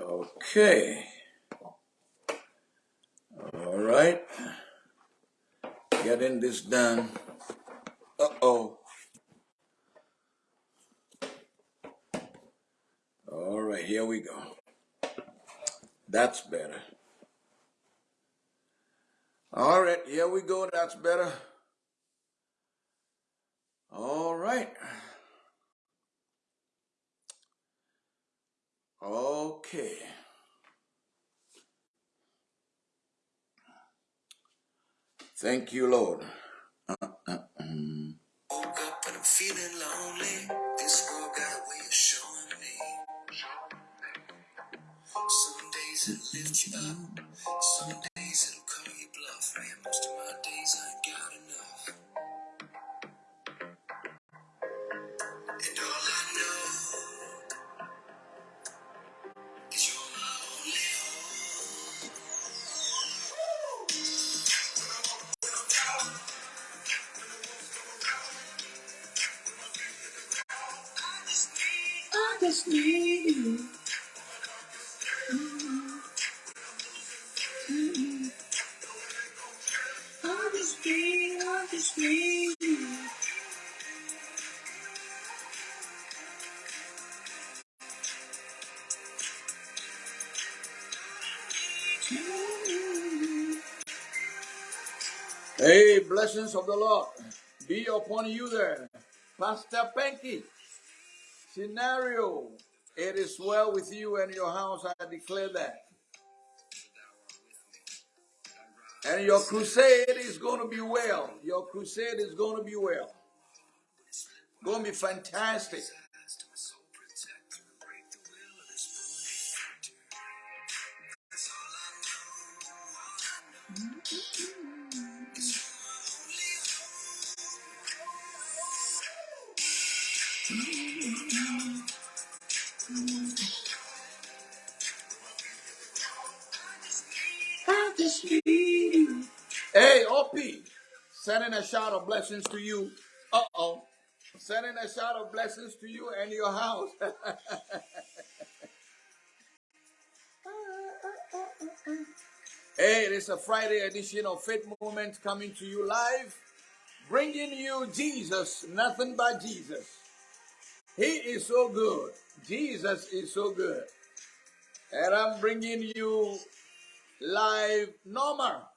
Okay. All right. Getting this done. Uh oh. All right, here we go. That's better. All right, here we go. That's better. All right. Okay. Thank you, Lord. Woke up and I'm feeling lonely. This got a way of showing me. Some days it lifts you up, some blessings of the Lord be upon you there. Pastor Penky, scenario. It is well with you and your house. I declare that. And your crusade is going to be well. Your crusade is going to be well. Going to be fantastic. Sending a shout of blessings to you. Uh oh. Sending a shout of blessings to you and your house. hey, it is a Friday edition of Faith Moment coming to you live, bringing you Jesus, nothing but Jesus. He is so good. Jesus is so good. And I'm bringing you live Norma.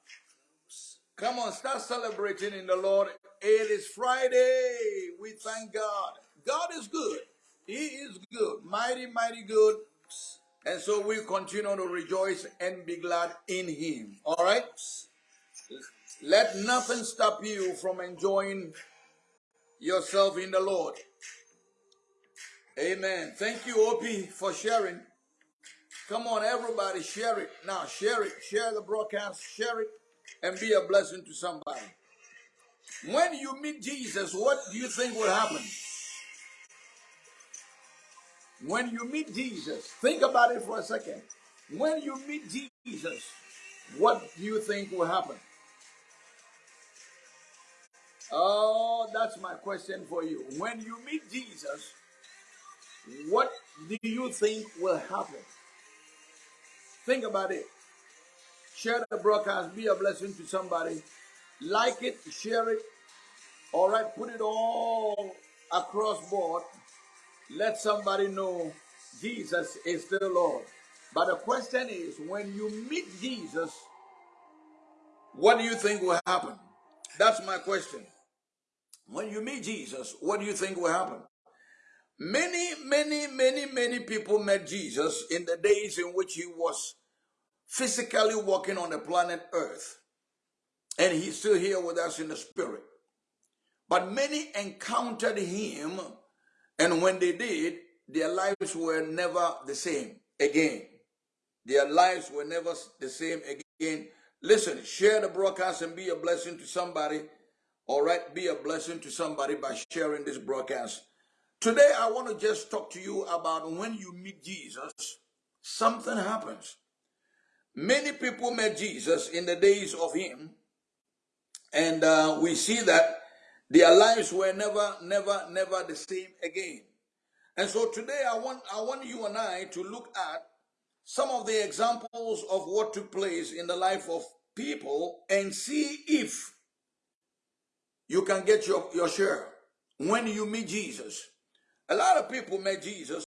Come on, start celebrating in the Lord. It is Friday. We thank God. God is good. He is good. Mighty, mighty good. And so we continue to rejoice and be glad in Him. All right? Let nothing stop you from enjoying yourself in the Lord. Amen. Thank you, OP, for sharing. Come on, everybody, share it. Now, share it. Share the broadcast. Share it and be a blessing to somebody. When you meet Jesus, what do you think will happen? When you meet Jesus, think about it for a second. When you meet Jesus, what do you think will happen? Oh, that's my question for you. When you meet Jesus, what do you think will happen? Think about it. Share the broadcast, be a blessing to somebody. Like it, share it. All right, put it all across board. Let somebody know Jesus is the Lord. But the question is, when you meet Jesus, what do you think will happen? That's my question. When you meet Jesus, what do you think will happen? Many, many, many, many people met Jesus in the days in which he was physically walking on the planet Earth. And he's still here with us in the spirit. But many encountered him, and when they did, their lives were never the same again. Their lives were never the same again. Listen, share the broadcast and be a blessing to somebody. All right, be a blessing to somebody by sharing this broadcast. Today, I want to just talk to you about when you meet Jesus, something happens. Many people met Jesus in the days of him, and uh, we see that Their lives were never, never, never the same again. And so today I want I want you and I to look at some of the examples of what took place in the life of people and see if you can get your, your share when you meet Jesus. A lot of people met Jesus.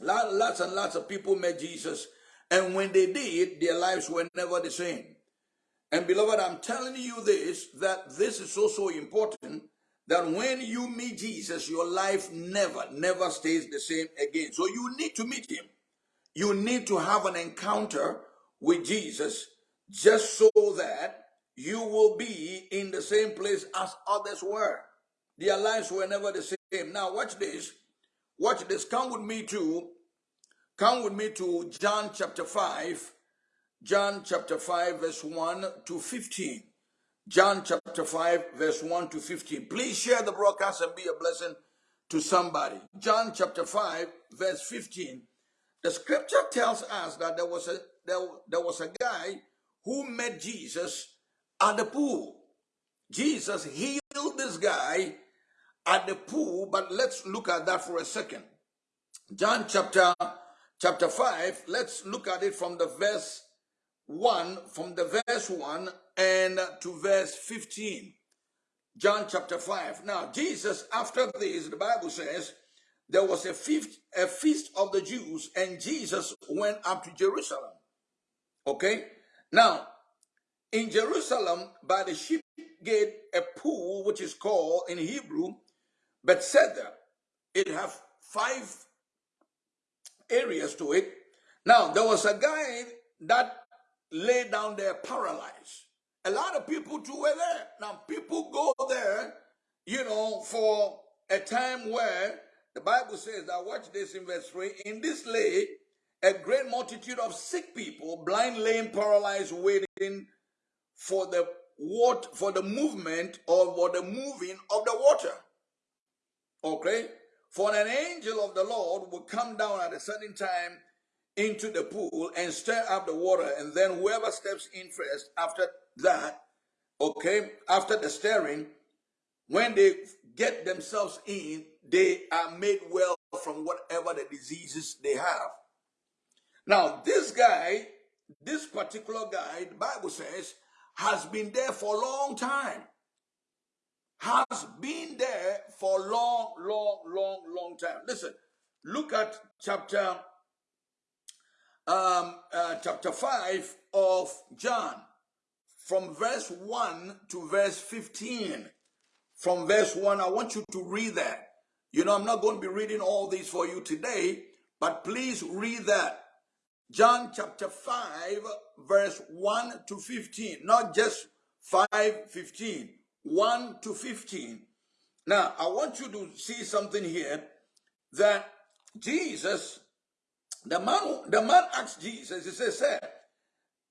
Lots and lots of people met Jesus. And when they did, their lives were never the same. And beloved, I'm telling you this, that this is so, so important that when you meet Jesus, your life never, never stays the same again. So you need to meet him. You need to have an encounter with Jesus just so that you will be in the same place as others were. Their lives were never the same. Now watch this. Watch this. Come with me to come with me to John chapter 5. John chapter 5 verse 1 to 15. John chapter 5 verse 1 to 15. Please share the broadcast and be a blessing to somebody. John chapter 5 verse 15. The scripture tells us that there was a there, there was a guy who met Jesus at the pool. Jesus healed this guy at the pool, but let's look at that for a second. John chapter chapter 5, let's look at it from the verse 1, from the verse 1 and to verse 15. John chapter 5. Now, Jesus, after this, the Bible says, there was a feast, a feast of the Jews, and Jesus went up to Jerusalem. Okay? Now, in Jerusalem, by the sheep gate, a pool which is called in Hebrew Bethesda. It have five areas to it. Now, there was a guy that lay down there paralyzed. A lot of people too were there. Now, people go there, you know, for a time where the Bible says that, watch this in verse 3, in this lay a great multitude of sick people, blind, lame, paralyzed, waiting for the water, for the movement or for the moving of the water. Okay? For an angel of the Lord will come down at a certain time into the pool and stir up the water, and then whoever steps in first after that, okay, after the stirring, when they get themselves in, they are made well from whatever the diseases they have. Now, this guy, this particular guy, the Bible says, has been there for a long time. Has been there for long, long, long, long time. Listen, look at chapter um, uh, chapter 5 of John, from verse 1 to verse 15. From verse 1, I want you to read that. You know, I'm not going to be reading all these for you today, but please read that. John chapter 5, verse 1 to 15. Not just 5, 15. 1 to 15. Now, I want you to see something here that Jesus, the man, the man asked Jesus, he says, Sir,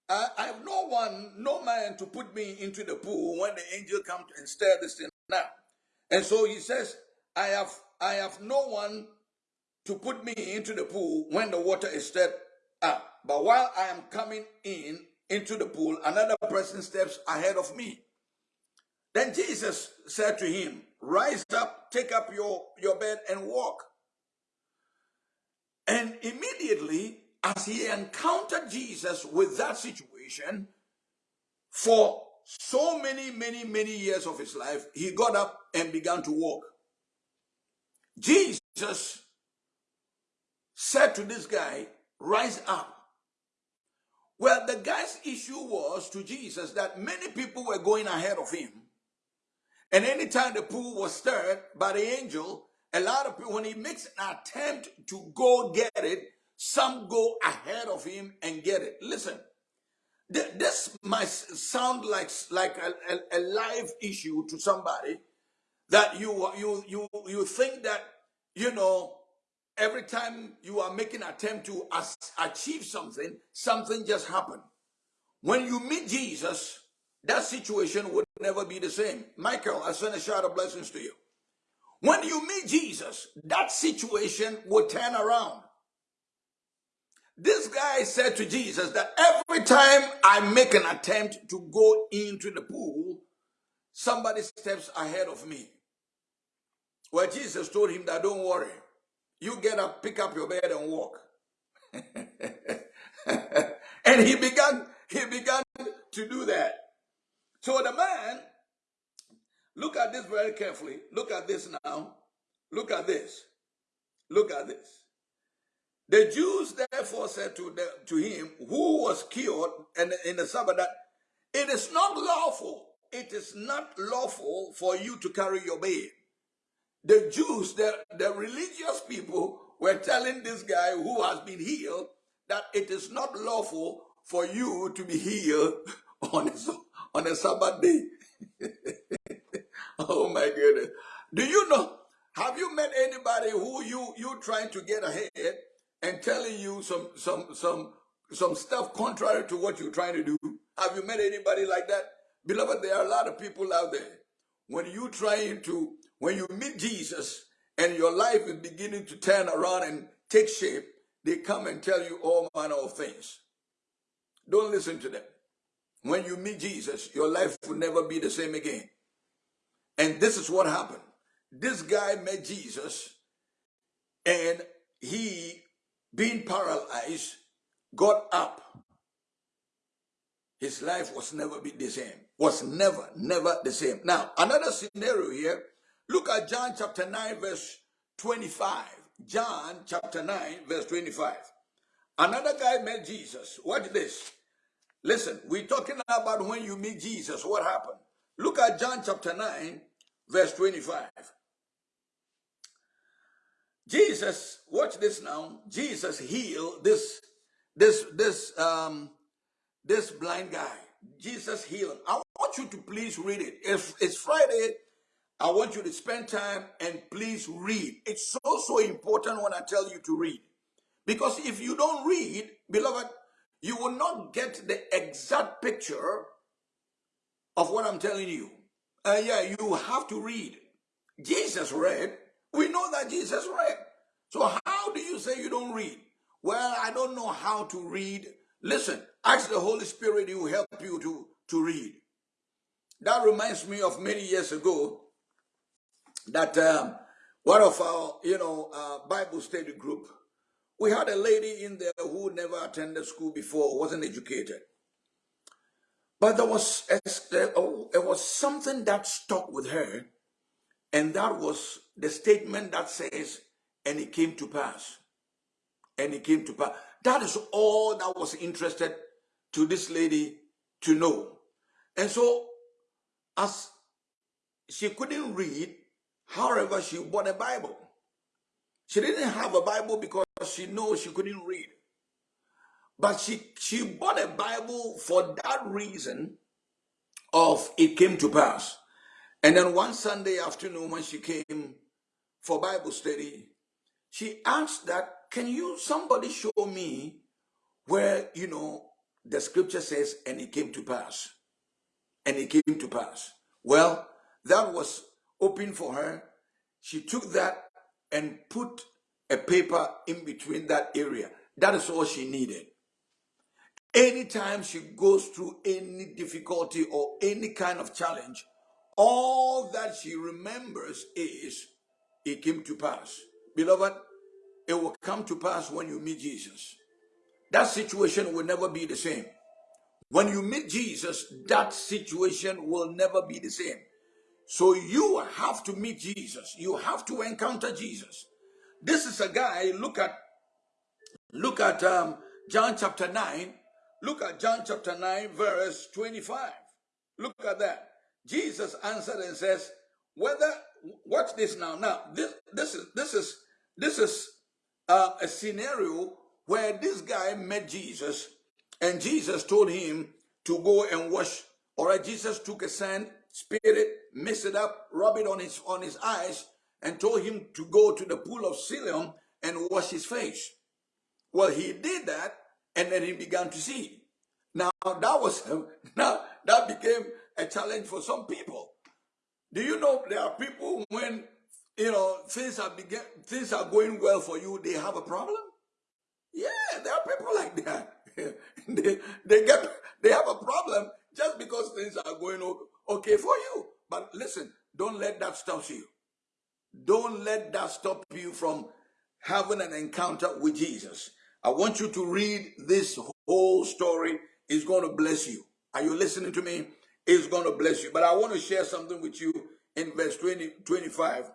I, I have no one, no man to put me into the pool when the angel comes and stir this thing now. And so he says, I have I have no one to put me into the pool when the water is stirred up. But while I am coming in into the pool, another person steps ahead of me. Then Jesus said to him, Rise up, take up your, your bed, and walk. And immediately, as he encountered Jesus with that situation, for so many, many, many years of his life, he got up and began to walk. Jesus said to this guy, Rise up. Well, the guy's issue was to Jesus that many people were going ahead of him. And anytime the pool was stirred by the angel, a lot of people, when he makes an attempt to go get it, some go ahead of him and get it. Listen, this might sound like, like a, a, a live issue to somebody that you, you, you, you think that, you know, every time you are making attempt to achieve something, something just happened. When you meet Jesus, that situation would never be the same. Michael, I send a shout of blessings to you. When you meet Jesus, that situation will turn around. This guy said to Jesus that every time I make an attempt to go into the pool, somebody steps ahead of me. Well, Jesus told him that don't worry. You get up, pick up your bed and walk. and he began, he began to do that. So the man, look at this very carefully. Look at this now. Look at this. Look at this. The Jews therefore said to, the, to him, who was cured and in the Sabbath, that it is not lawful, it is not lawful for you to carry your bed. The Jews, the, the religious people, were telling this guy who has been healed that it is not lawful for you to be healed on a, on a Sabbath day. oh my goodness. Do you know? Have you met anybody who you you trying to get ahead and telling you some some some some stuff contrary to what you're trying to do? Have you met anybody like that? Beloved, there are a lot of people out there. When you trying to when you meet Jesus and your life is beginning to turn around and take shape, they come and tell you all manner of things. Don't listen to them. When you meet Jesus, your life will never be the same again. And this is what happened. This guy met Jesus and he, being paralyzed, got up. His life was never be the same. Was never, never the same. Now, another scenario here. Look at John chapter 9, verse 25. John chapter 9, verse 25. Another guy met Jesus. Watch this. Listen, we're talking about when you meet Jesus, what happened? Look at John chapter 9, verse 25. Jesus, watch this now. Jesus healed this, this, this, um, this blind guy. Jesus healed. I want you to please read it. If it's Friday, I want you to spend time and please read. It's so, so important when I tell you to read. Because if you don't read, beloved, you will not get the exact picture of what I'm telling you. Uh, yeah, you have to read. Jesus read. We know that Jesus read. So how do you say you don't read? Well, I don't know how to read. Listen, ask the Holy Spirit, he will help you to, to read. That reminds me of many years ago that um, one of our, you know, uh, Bible study group, we had a lady in there who never attended school before, wasn't educated. But there was, a, oh, there was something that stuck with her, and that was the statement that says, and it came to pass. And it came to pass. That is all that was interested to this lady to know. And so, as she couldn't read, however, she bought a Bible. She didn't have a Bible because she knows she couldn't read. But she, she bought a Bible for that reason of it came to pass. And then one Sunday afternoon when she came for Bible study, she asked that, can you, somebody show me where, you know, the scripture says, and it came to pass. And it came to pass. Well, that was open for her. She took that and put a paper in between that area. That is all she needed. Anytime she goes through any difficulty or any kind of challenge, all that she remembers is it came to pass. Beloved, it will come to pass when you meet Jesus. That situation will never be the same. When you meet Jesus, that situation will never be the same. So you have to meet Jesus. You have to encounter Jesus. This is a guy, look at look at um, John chapter 9. Look at John chapter 9, verse 25. Look at that. Jesus answered and says, whether watch this now. Now, this this is this is this is uh, a scenario where this guy met Jesus and Jesus told him to go and wash. All right, Jesus took a sand, spit it, mix it up, rub it on his on his eyes, and told him to go to the pool of Siloam and wash his face. Well, he did that, and then he began to see. Now that was now that became a challenge for some people. Do you know there are people when you know things are begin things are going well for you, they have a problem? Yeah, there are people like that. they, they get they have a problem just because things are going okay for you. But listen, don't let that stop you. Let that stop you from having an encounter with Jesus. I want you to read this whole story. It's going to bless you. Are you listening to me? It's going to bless you. But I want to share something with you in verse 20, 25.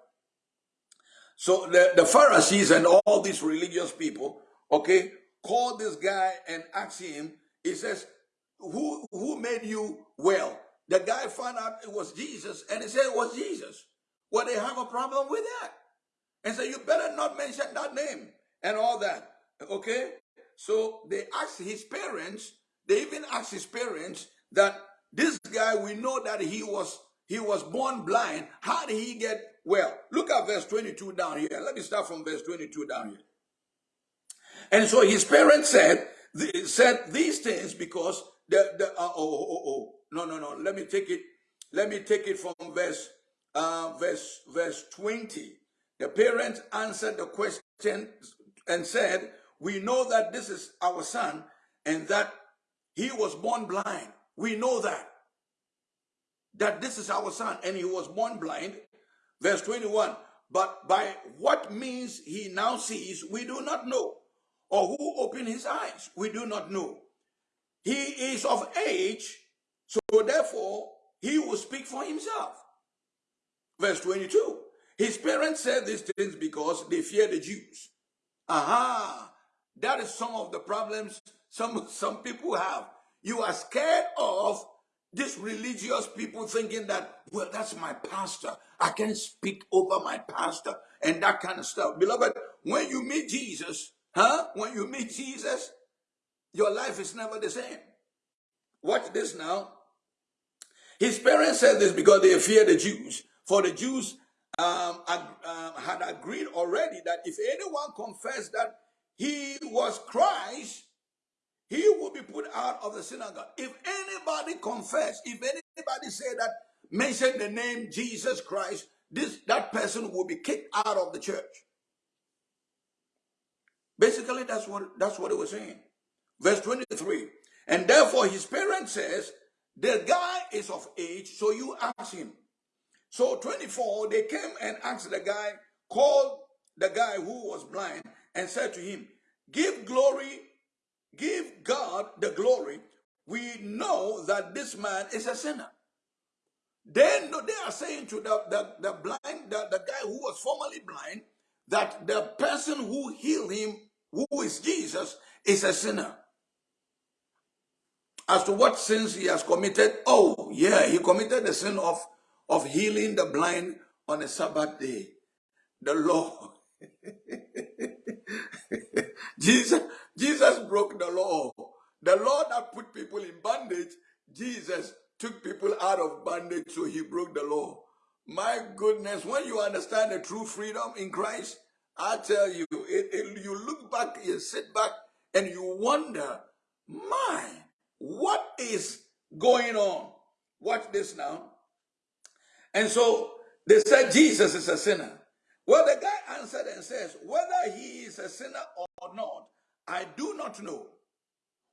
So the, the Pharisees and all these religious people, okay, called this guy and asked him, he says, who, who made you well? The guy found out it was Jesus and he said it was Jesus. Well, they have a problem with that. And so you better not mention that name and all that. Okay? So they asked his parents, they even asked his parents that this guy, we know that he was he was born blind. How did he get well? Look at verse 22 down here. Let me start from verse 22 down here. And so his parents said, said these things because the, the uh, oh, oh, oh, oh, no, no, no. Let me take it. Let me take it from verse, uh, verse, verse 20. The parents answered the question and said, we know that this is our son and that he was born blind. We know that. That this is our son and he was born blind. Verse 21. But by what means he now sees, we do not know. Or who opened his eyes, we do not know. He is of age, so therefore he will speak for himself. Verse 22. His parents said these things because they fear the Jews. Aha! That is some of the problems some, some people have. You are scared of these religious people thinking that, well, that's my pastor. I can speak over my pastor and that kind of stuff. Beloved, when you meet Jesus, huh? When you meet Jesus, your life is never the same. Watch this now. His parents said this because they fear the Jews. For the Jews um, um, had agreed already that if anyone confessed that he was Christ, he will be put out of the synagogue. If anybody confessed, if anybody said that, mention the name Jesus Christ, this that person will be kicked out of the church. Basically, that's what that's what it was saying. Verse 23. And therefore his parent says, the guy is of age, so you ask him. So 24, they came and asked the guy, called the guy who was blind and said to him, give glory, give God the glory. We know that this man is a sinner. Then they are saying to the, the, the blind, the, the guy who was formerly blind, that the person who healed him, who is Jesus, is a sinner as to what sins he has committed. Oh, yeah, he committed the sin of, of healing the blind on a Sabbath day. The law. Jesus, Jesus broke the law. The law that put people in bondage, Jesus took people out of bondage, so he broke the law. My goodness, when you understand the true freedom in Christ, I tell you, it, it, you look back, you sit back, and you wonder, my, what is going on? Watch this now. And so they said Jesus is a sinner. Well, the guy answered and says, whether he is a sinner or not, I do not know.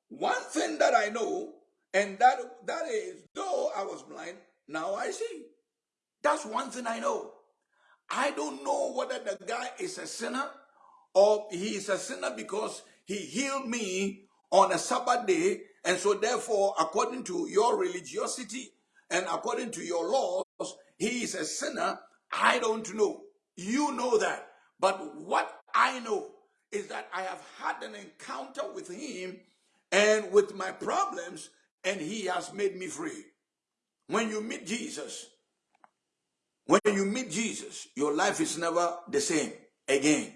One thing that I know, and that, that is, though I was blind, now I see. That's one thing I know. I don't know whether the guy is a sinner or he is a sinner because he healed me on a Sabbath day and so therefore, according to your religiosity and according to your laws, he is a sinner. I don't know. You know that. But what I know is that I have had an encounter with him and with my problems, and he has made me free. When you meet Jesus, when you meet Jesus, your life is never the same again.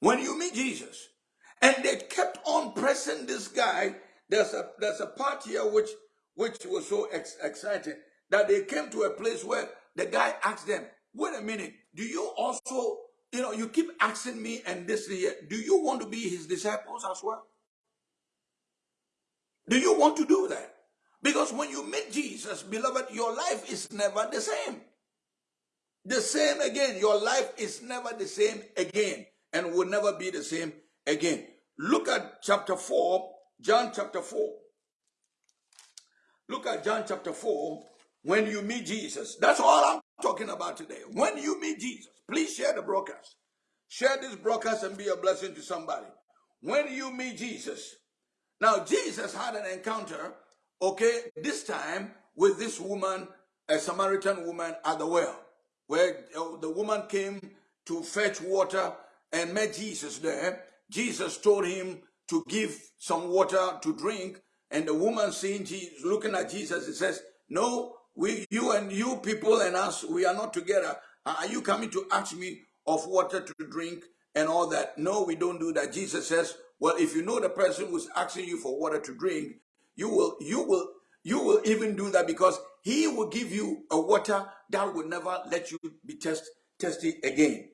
When you meet Jesus, and they kept on pressing this guy there's a there's a part here which which was so ex exciting that they came to a place where the guy asked them, "Wait a minute, do you also, you know, you keep asking me and this here, do you want to be his disciples as well? Do you want to do that? Because when you meet Jesus, beloved, your life is never the same. The same again. Your life is never the same again and will never be the same again. Look at chapter 4, John chapter 4. Look at John chapter 4 When you meet Jesus, that's all I'm talking about today. When you meet Jesus, please share the broadcast. Share this broadcast and be a blessing to somebody. When you meet Jesus, now Jesus had an encounter, okay, this time with this woman, a Samaritan woman at the well, where uh, the woman came to fetch water and met Jesus there. Jesus told him to give some water to drink, and the woman seeing Jesus, looking at Jesus, he says, "No, we, you and you people and us, we are not together. Are you coming to ask me of water to drink and all that?" No, we don't do that. Jesus says, "Well, if you know the person who's asking you for water to drink, you will, you will, you will even do that because he will give you a water that will never let you be test, tested again.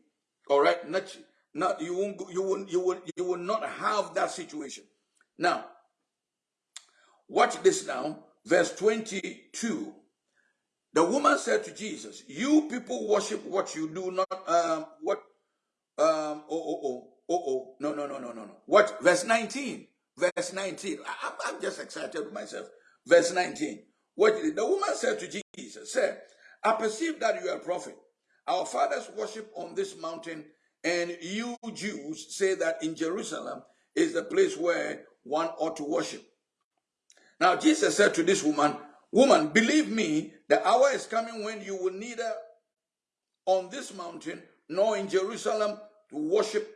All right, not, not you won't, you will, you will, you will not have that situation. Now, watch this now, verse twenty-two. The woman said to Jesus, "You people worship what you do not um, what um oh oh oh oh oh no no no no no no. What verse 19 verse 19 I, I'm, I'm just excited with myself. Verse 19 what the woman said to Jesus said I perceive that you are a prophet. Our fathers worship on this mountain and you Jews say that in Jerusalem is the place where one ought to worship. Now Jesus said to this woman woman believe me the hour is coming when you will neither on this mountain nor in Jerusalem to worship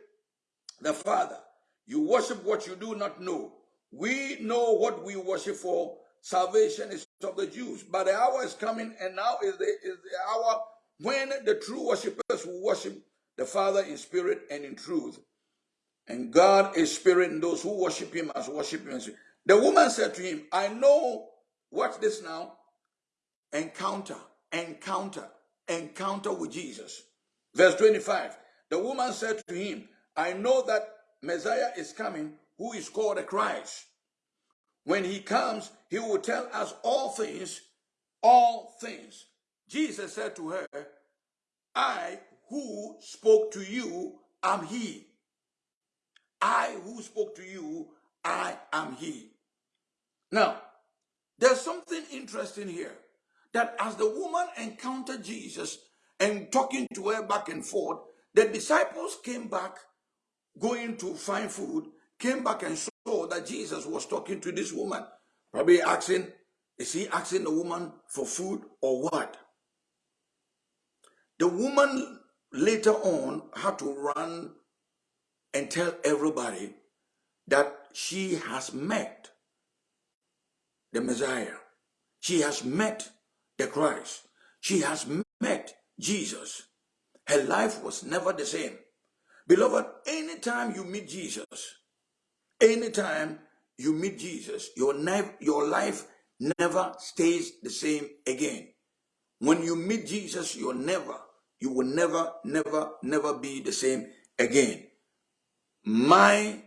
the Father. You worship what you do not know. We know what we worship for. Salvation is of the Jews. But the hour is coming, and now is the, is the hour when the true worshippers will worship the Father in spirit and in truth. And God is spirit, and those who worship him must worship him. The woman said to him, I know, watch this now, encounter, encounter, encounter with Jesus. Verse 25 The woman said to him, I know that Messiah is coming, who is called the Christ. When he comes, he will tell us all things, all things. Jesus said to her, I who spoke to you am he. I who spoke to you, I am he. Now, there's something interesting here that as the woman encountered Jesus and talking to her back and forth, the disciples came back going to find food, came back and saw that Jesus was talking to this woman, probably asking, is he asking the woman for food or what? The woman later on had to run and tell everybody that she has met the Messiah. She has met the Christ. She has met Jesus. Her life was never the same. Beloved, anytime you meet Jesus, anytime you meet Jesus, your, your life never stays the same again. When you meet Jesus, you're never, you will never, never, never be the same again. My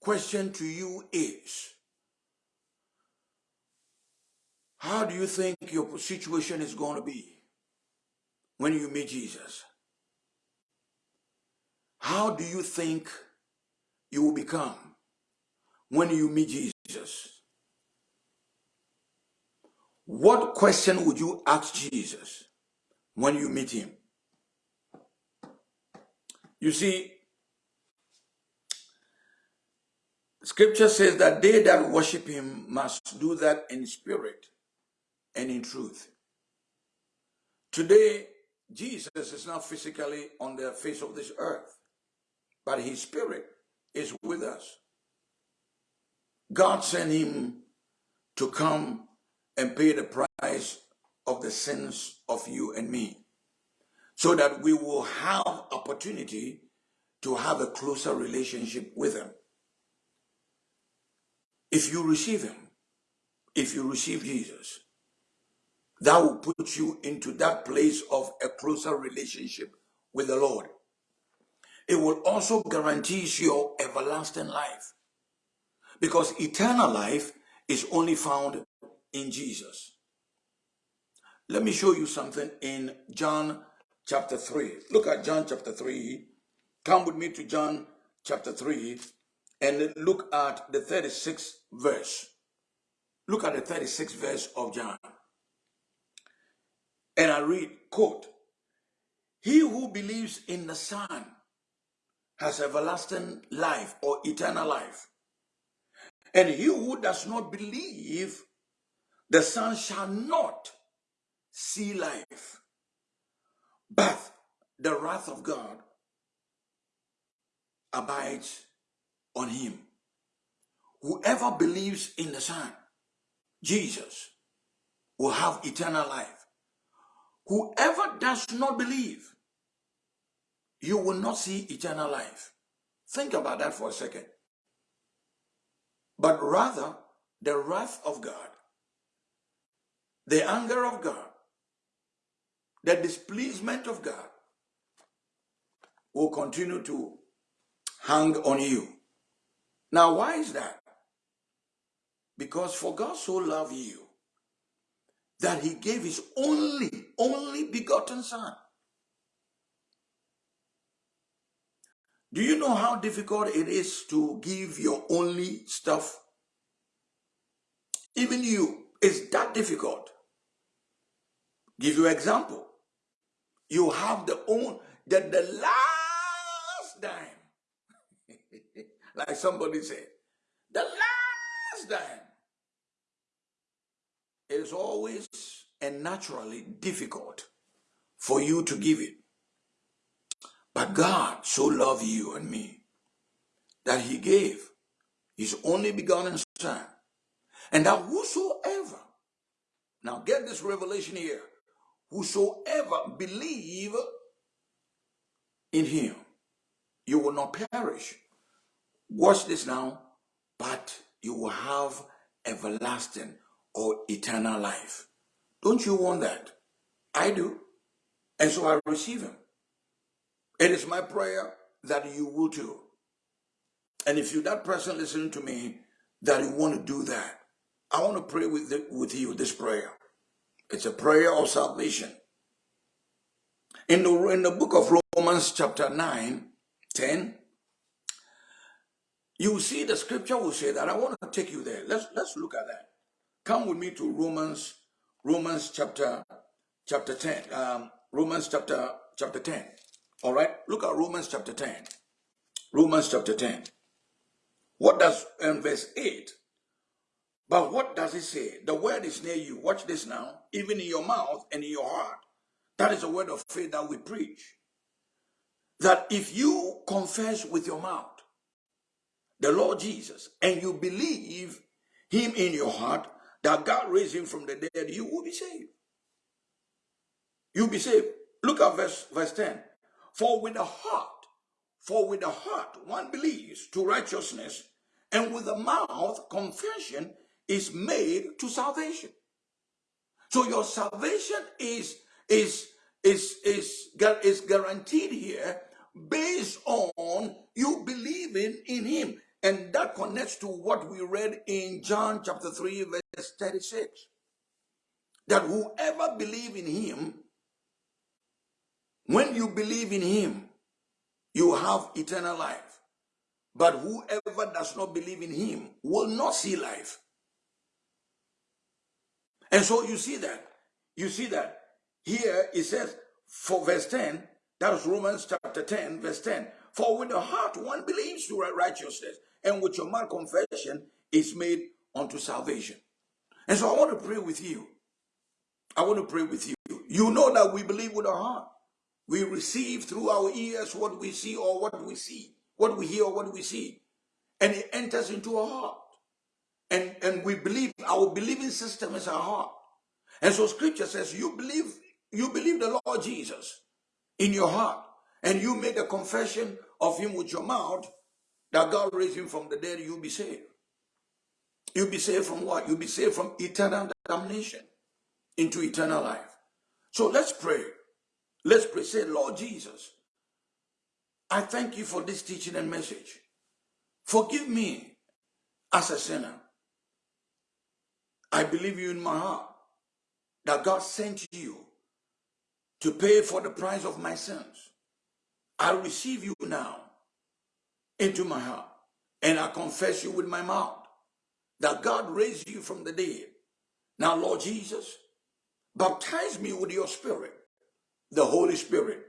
question to you is, how do you think your situation is going to be when you meet Jesus? How do you think you will become when you meet Jesus? What question would you ask Jesus when you meet him? You see, scripture says that they that worship him must do that in spirit and in truth. Today, Jesus is not physically on the face of this earth but his spirit is with us. God sent him to come and pay the price of the sins of you and me so that we will have opportunity to have a closer relationship with him. If you receive him, if you receive Jesus, that will put you into that place of a closer relationship with the Lord it will also guarantees your everlasting life. Because eternal life is only found in Jesus. Let me show you something in John chapter 3. Look at John chapter 3. Come with me to John chapter 3 and look at the 36th verse. Look at the 36th verse of John. And I read, quote, He who believes in the Son has everlasting life or eternal life. And he who does not believe the Son shall not see life, but the wrath of God abides on him. Whoever believes in the Son, Jesus, will have eternal life. Whoever does not believe, you will not see eternal life. Think about that for a second. But rather, the wrath of God, the anger of God, the displeasement of God will continue to hang on you. Now, why is that? Because for God so loved you that he gave his only, only begotten son. Do you know how difficult it is to give your only stuff? Even you, it's that difficult. Give you example. You have the own that the last dime, like somebody said, the last dime it is always and naturally difficult for you to give it. But God so loved you and me that he gave his only begotten son. And that whosoever, now get this revelation here, whosoever believe in him, you will not perish. Watch this now, but you will have everlasting or eternal life. Don't you want that? I do. And so I receive him. It is my prayer that you will too. And if you're that person listening to me that you want to do that, I want to pray with, the, with you this prayer. It's a prayer of salvation. In the, in the book of Romans chapter 9, 10, you see the scripture will say that. I want to take you there. Let's, let's look at that. Come with me to Romans, Romans chapter, chapter 10. Um, Romans chapter, chapter 10. All right. Look at Romans chapter 10. Romans chapter 10. What does, in verse 8, but what does it say? The word is near you. Watch this now. Even in your mouth and in your heart. That is a word of faith that we preach. That if you confess with your mouth the Lord Jesus and you believe him in your heart that God raised him from the dead, you will be saved. You'll be saved. Look at verse, verse 10. For with the heart, for with the heart one believes to righteousness, and with the mouth confession is made to salvation. So your salvation is is is is is guaranteed here based on you believing in him. And that connects to what we read in John chapter 3, verse 36. That whoever believe in him, when you believe in him, you have eternal life. But whoever does not believe in him will not see life. And so you see that. You see that. Here it says, for verse 10, that is Romans chapter 10, verse 10. For with the heart one believes to righteousness, and with your mouth confession is made unto salvation. And so I want to pray with you. I want to pray with you. You know that we believe with our heart. We receive through our ears what we see or what we see, what we hear or what we see. And it enters into our heart. And, and we believe, our believing system is our heart. And so scripture says you believe, you believe the Lord Jesus in your heart. And you make a confession of him with your mouth that God raised him from the dead, you'll be saved. You'll be saved from what? You'll be saved from eternal damnation into eternal life. So let's pray. Let's pray. Say, Lord Jesus, I thank you for this teaching and message. Forgive me as a sinner. I believe you in my heart that God sent you to pay for the price of my sins. I receive you now into my heart. And I confess you with my mouth that God raised you from the dead. Now, Lord Jesus, baptize me with your spirit, the Holy Spirit,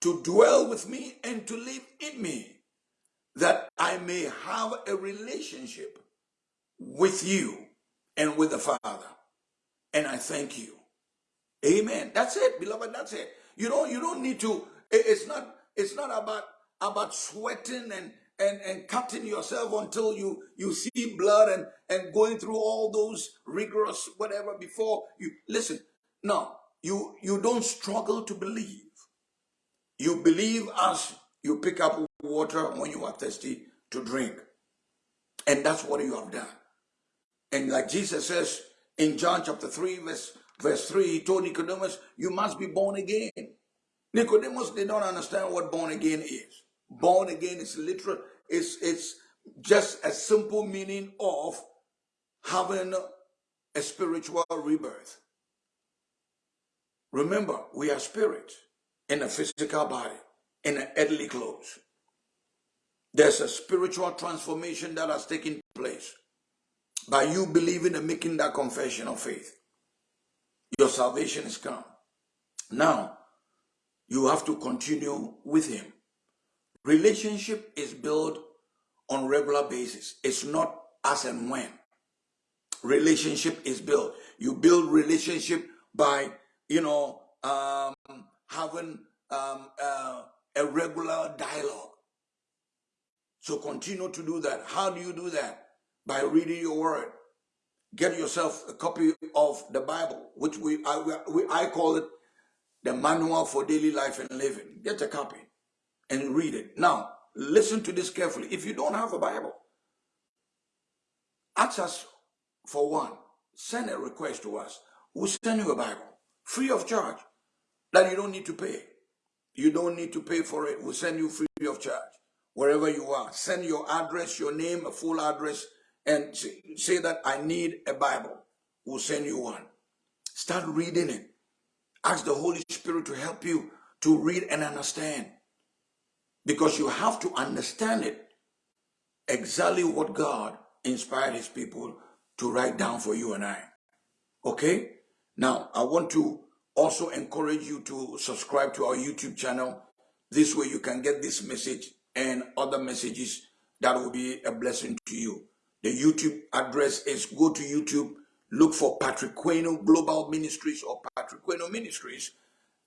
to dwell with me and to live in me, that I may have a relationship with you and with the Father. And I thank you. Amen. That's it, beloved. That's it. You don't you don't need to, it's not it's not about about sweating and and, and cutting yourself until you you see blood and and going through all those rigorous whatever before you listen no you you don't struggle to believe. You believe as you pick up water when you are thirsty to drink. And that's what you have done. And like jesus says in john chapter 3 verse verse 3 he told nicodemus you must be born again. Nicodemus did not understand what born again is Born again is literal, it's, it's just a simple meaning of having a spiritual rebirth. Remember, we are spirit in a physical body, in an earthly clothes. There's a spiritual transformation that has taken place by you believing and making that confession of faith. Your salvation is come. Now, you have to continue with him. Relationship is built on regular basis. It's not as and when. Relationship is built. You build relationship by, you know, um, having um, uh, a regular dialogue. So continue to do that. How do you do that? By reading your word. Get yourself a copy of the Bible, which we I, we, I call it the manual for daily life and living. Get a copy and read it. Now, listen to this carefully. If you don't have a Bible, ask us for one. Send a request to us. We'll send you a Bible free of charge that you don't need to pay. You don't need to pay for it. We'll send you free of charge wherever you are. Send your address, your name, a full address, and say that I need a Bible. We'll send you one. Start reading it. Ask the Holy Spirit to help you to read and understand. Because you have to understand it exactly what God inspired his people to write down for you and I. Okay? Now, I want to also encourage you to subscribe to our YouTube channel. This way you can get this message and other messages that will be a blessing to you. The YouTube address is go to YouTube, look for Patrick Quainoo Global Ministries or Patrick Quainoo Ministries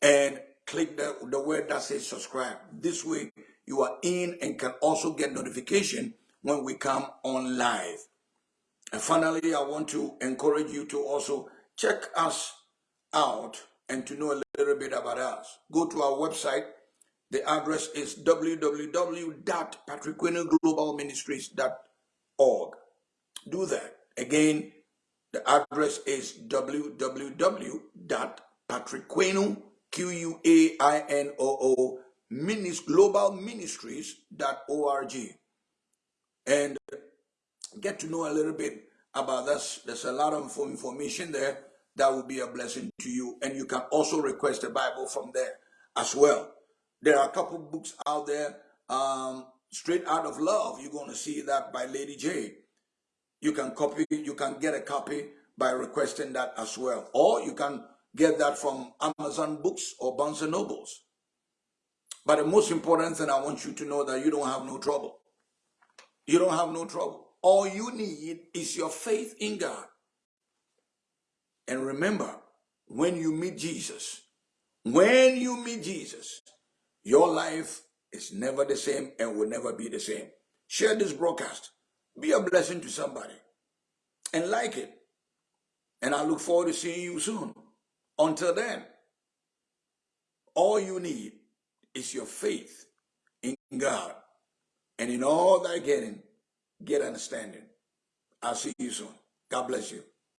and click the, the word that says subscribe. This way you are in and can also get notification when we come on live. And finally, I want to encourage you to also check us out and to know a little bit about us. Go to our website. The address is www.patrickquainooglobalministries.org. Do that. Again, the address is www.patrickquainoo, Q-U-A-I-N-O-O, globalministries.org and get to know a little bit about us. There's a lot of information there that will be a blessing to you. And you can also request a Bible from there as well. There are a couple books out there. Um, Straight Out of Love, you're going to see that by Lady J. You can copy, you can get a copy by requesting that as well. Or you can get that from Amazon Books or Barnes & Nobles. But the most important thing I want you to know that you don't have no trouble. You don't have no trouble. All you need is your faith in God. And remember, when you meet Jesus, when you meet Jesus, your life is never the same and will never be the same. Share this broadcast. Be a blessing to somebody and like it. And I look forward to seeing you soon. Until then, all you need is your faith in God. And in all thy getting, get understanding. I'll see you soon. God bless you.